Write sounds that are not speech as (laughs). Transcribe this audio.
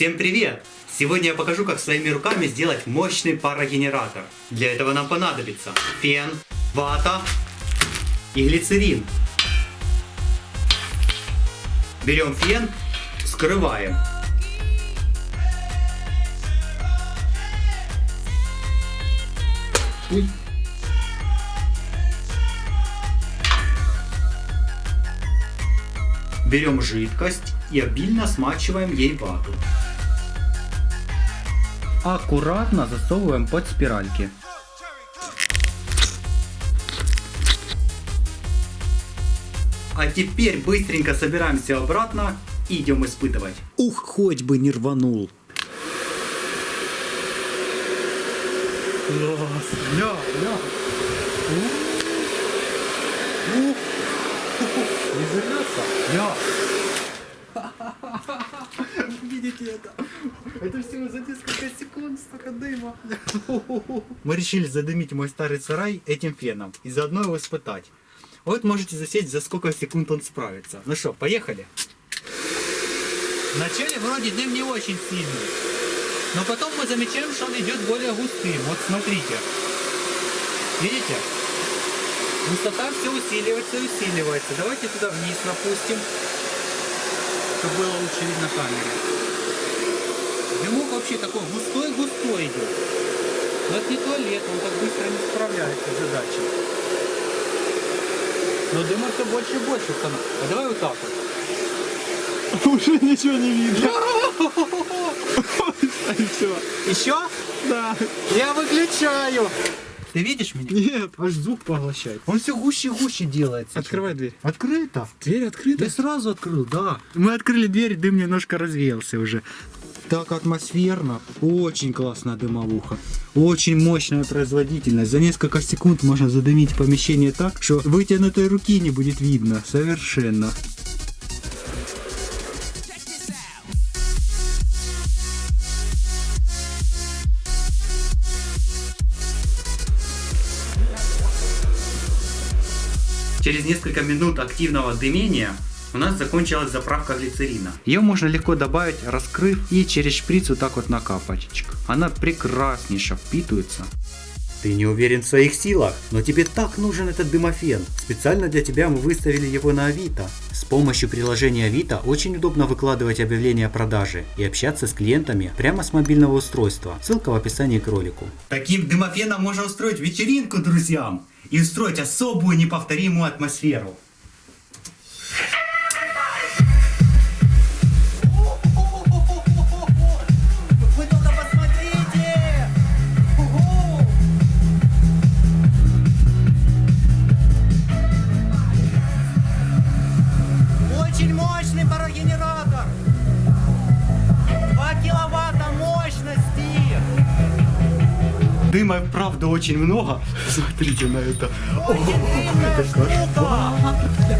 Всем привет! Сегодня я покажу, как своими руками сделать мощный парогенератор. Для этого нам понадобится фен, вата и глицерин. Берем фен, скрываем. Ой. Берем жидкость и обильно смачиваем ей вату. Аккуратно засовываем под спиральки. А теперь быстренько собираемся обратно и идем испытывать. Ух, хоть бы не рванул. Класс. Ля, ля. Ух. Не взорвется? Ля. (laughs) Видите это? Это всего за несколько секунд столько дыма. Мы решили задымить мой старый сарай этим феном и заодно его испытать. Вот можете засечь, за сколько секунд он справится. Ну что, поехали? Вначале вроде дым не очень сильный, но потом мы замечаем, что он идет более густым. Вот смотрите. Видите? Густота все усиливается и усиливается. Давайте туда вниз напустим, чтобы было лучше видно камере. Дымок вообще такой густой-густой идет. Но это не туалет, он так быстро не справляется с задачей. Но дыма все больше и больше становится. А давай вот так вот. (laughs) Уже ничего не видно. (laughs) (laughs) Все. Еще? Да. Я выключаю. Ты видишь меня? Нет, аж звук поглощает. Он все гуще и гуще делается. Открывай дверь. Открыто. Дверь открыта? Я сразу открыл, да. Мы открыли дверь, дым немножко развеялся уже. Так атмосферно. Очень классная дымовуха. Очень мощная производительность. За несколько секунд можно задымить помещение так, что вытянутой руки не будет видно. Совершенно. Через несколько минут активного дымения у нас закончилась заправка глицерина. Ее можно легко добавить, раскрыв и через шприц вот так вот накапать. Она прекраснейше впитывается. Ты не уверен в своих силах, но тебе так нужен этот дымофен. Специально для тебя мы выставили его на Авито. С помощью приложения Авито очень удобно выкладывать объявления о продаже и общаться с клиентами прямо с мобильного устройства. Ссылка в описании к ролику. Таким дымофеном можно устроить вечеринку друзьям и устроить особую неповторимую атмосферу. Дыма, правда, очень много. Смотрите на это. Очень длинная штука.